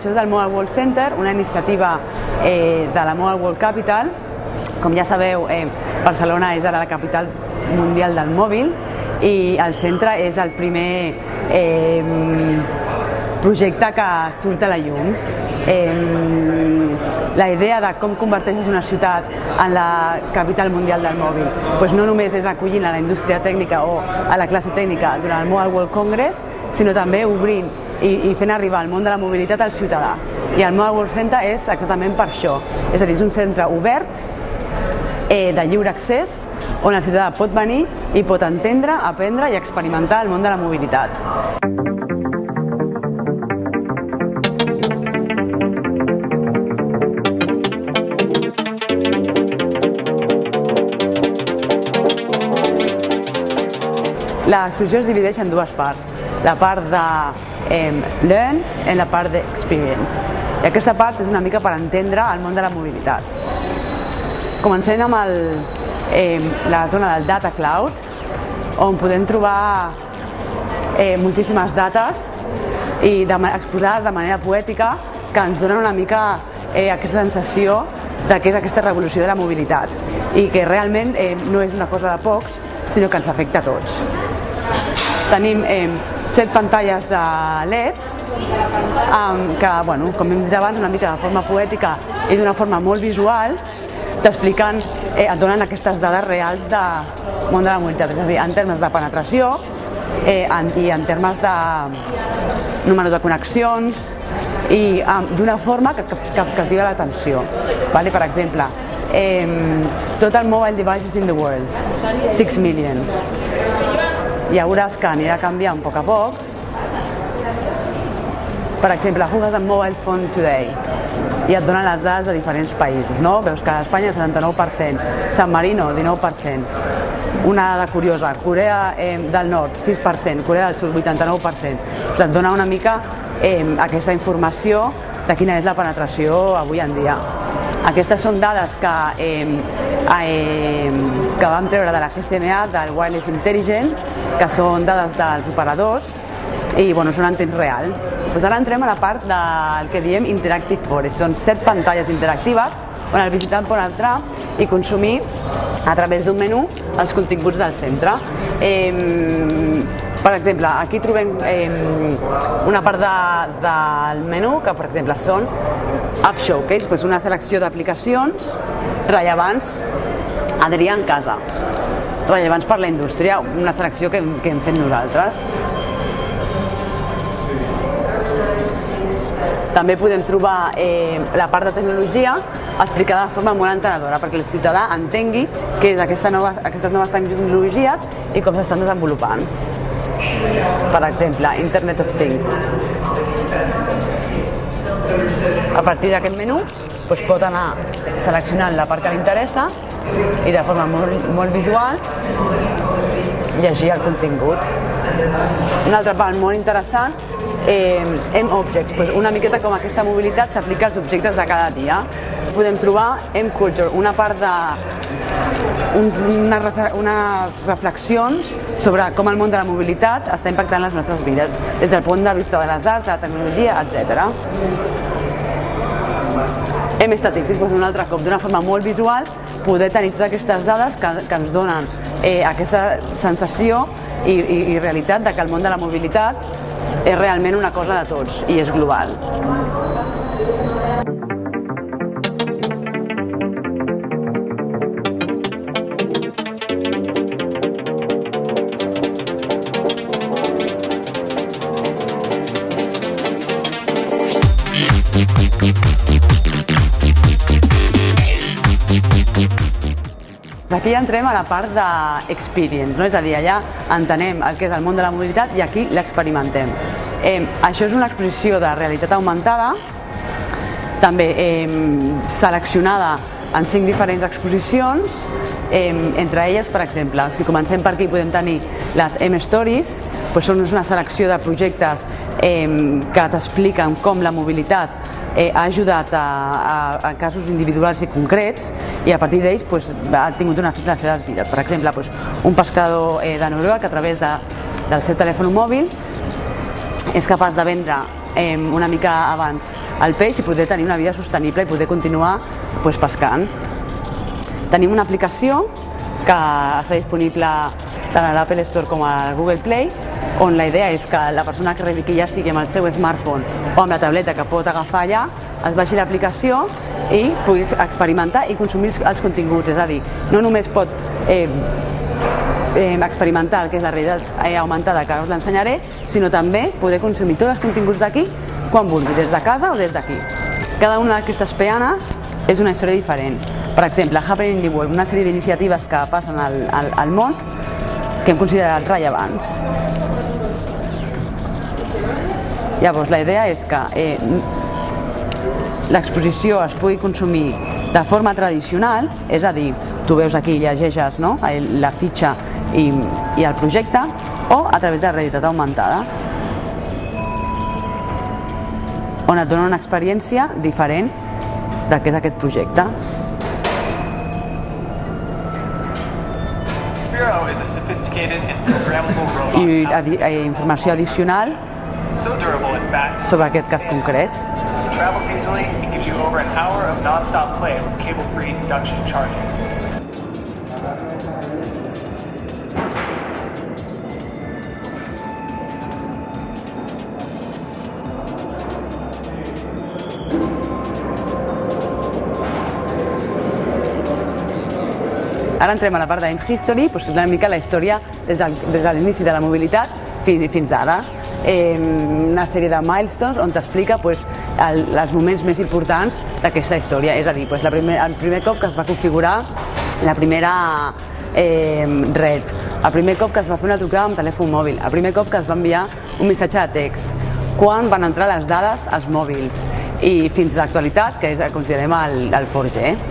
Això és el Mobile World Center, una iniciativa eh, de la Mobile World Capital. Com ja sabeu, eh, Barcelona és ara la capital mundial del mòbil i el centre és el primer eh, projecte que surt a la llum. Eh, la idea de com converteixes una ciutat en la capital mundial del mòbil pues no només és acollint a la indústria tècnica o a la classe tècnica durant el Mobile World Congress, sinó també obrint i, i fent arribar el món de la mobilitat al ciutadà. I el Mobile World Center és exactament per això. És a dir, és un centre obert, eh, de lliure accés, on el ciutadà pot venir i pot entendre, aprendre i experimentar el món de la mobilitat. L'exposició es divideix en dues parts. La part de eh, learn i la part d'experience. I aquesta part és una mica per entendre el món de la mobilitat. Comencem amb el, eh, la zona del Data Cloud, on podem trobar eh, moltíssimes dates i de, exposades de manera poètica que ens donen una mica eh, aquesta sensació de que és aquesta revolució de la mobilitat i que realment eh, no és una cosa de pocs, sinó que ens afecta a tots. Tenim eh, set pantalles de LED eh, que, bueno, com hem dit abans, una mica de forma poètica i d'una forma molt visual, t'expliquen, eh, et donen aquestes dades reals de món de la mobilitat, és a dir, en termes de penetració eh, en, i en termes de número de connexions i eh, d'una forma que, que, que captiva l'atenció. Vale? Per exemple, eh, total mobile devices in the world, 6 million ja veuràs que anirà canviant a poc a poc. Per exemple, jugues amb Mobile Phone Today i et donen les dades de diferents països, no? Veus que a Espanya 79%, San Marino 19%, una dada curiosa, Corea eh, del Nord 6%, Corea del Sud 89%. Et dona una mica eh, aquesta informació de quina és la penetració avui en dia. Aquestes són dades que, eh, eh, que vam treure de la GSMA, del Wireless Intelligence, que són dades dels operadors i bueno, són en temps real. Pues ara entrem a la part del que diem Interactive Forest. Són set pantalles interactives on el visitant pot entrar i consumir a través d'un menú els continguts del centre. Eh, per exemple, aquí trobem eh, una part de, del menú que, per exemple, són App Showcase, doncs una selecció d'aplicacions rellevants Adrià en casa, rellevants per la indústria, una selecció que, que hem fet nosaltres. També podem trobar eh, la part de tecnologia explicada de forma molt entenedora perquè el ciutadà entengui què és aquesta nova, aquestes noves tecnologies i com s'estan desenvolupant. Per exemple, Internet of Things. A partir d'aquest menú doncs pot anar seleccionant la part que li interessa i de forma molt, molt visual llegir el contingut. Una altra part molt interessant, eh, M-Objects, doncs una miqueta com aquesta mobilitat s'aplica als objectes de cada dia. Podem trobar M-Culture, una part de un, una, reflexions sobre com el món de la mobilitat està impactant les nostres vides, des del punt de vista de les arts, de la tecnologia, etc. Hem estadístics, doncs un altre cop, d'una forma molt visual, poder tenir totes aquestes dades que, que ens donen eh, aquesta sensació i, i, i realitat de que el món de la mobilitat és realment una cosa de tots i és global. Aquí ja entrem a la part d'experience, no? és a dir, allà entenem el que és el món de la mobilitat i aquí l'experimentem. Eh, això és una exposició de realitat augmentada, també eh, seleccionada en cinc diferents exposicions, eh, entre elles, per exemple, si comencem per aquí podem tenir les M-Stories, doncs són una selecció de projectes eh, que t'expliquen com la mobilitat eh, ha ajudat a, a, a casos individuals i concrets i a partir d'ells pues, ha tingut un efecte en les seves vides. Per exemple, pues, un pescador eh, de Noruega que a través de, del seu telèfon mòbil és capaç de vendre eh, una mica abans el peix i poder tenir una vida sostenible i poder continuar pues, pescant. Tenim una aplicació que està disponible tant a l'Apple Store com al Google Play, on la idea és que la persona que rebi que ja sigui amb el seu smartphone o amb la tableta que pot agafar allà, es baixi l'aplicació i pugui experimentar i consumir els continguts. És a dir, no només pot eh, eh, experimentar el que és la realitat eh, augmentada que ara us l'ensenyaré, sinó també poder consumir tots els continguts d'aquí quan vulgui, des de casa o des d'aquí. Cada una d'aquestes peanes és una història diferent. Per exemple, Happening in the World, una sèrie d'iniciatives que passen al, al, al món que hem considerat rellevants. Llavors, la idea és que eh, l'exposició es pugui consumir de forma tradicional, és a dir, tu veus aquí, llegeixes no? la fitxa i, i el projecte, o a través de la realitat augmentada, on et dona una experiència diferent del que és aquest projecte. I adi eh, informació addicional sobre aquest cas concret. Travels easily and gives you over an hour of non-stop play with cable-free induction charging. Ara entrem a la part d'Aim History, doncs una mica la història des de, des de l'inici de la mobilitat fins, fins ara. Eh, una sèrie de milestones on t'explica pues, el, els moments més importants d'aquesta història. És a dir, pues, la primer, el primer cop que es va configurar la primera eh, red, el primer cop que es va fer una trucada amb telèfon mòbil, el primer cop que es va enviar un missatge de text, quan van entrar les dades als mòbils i fins a l'actualitat, que és, considerem el, el 4G.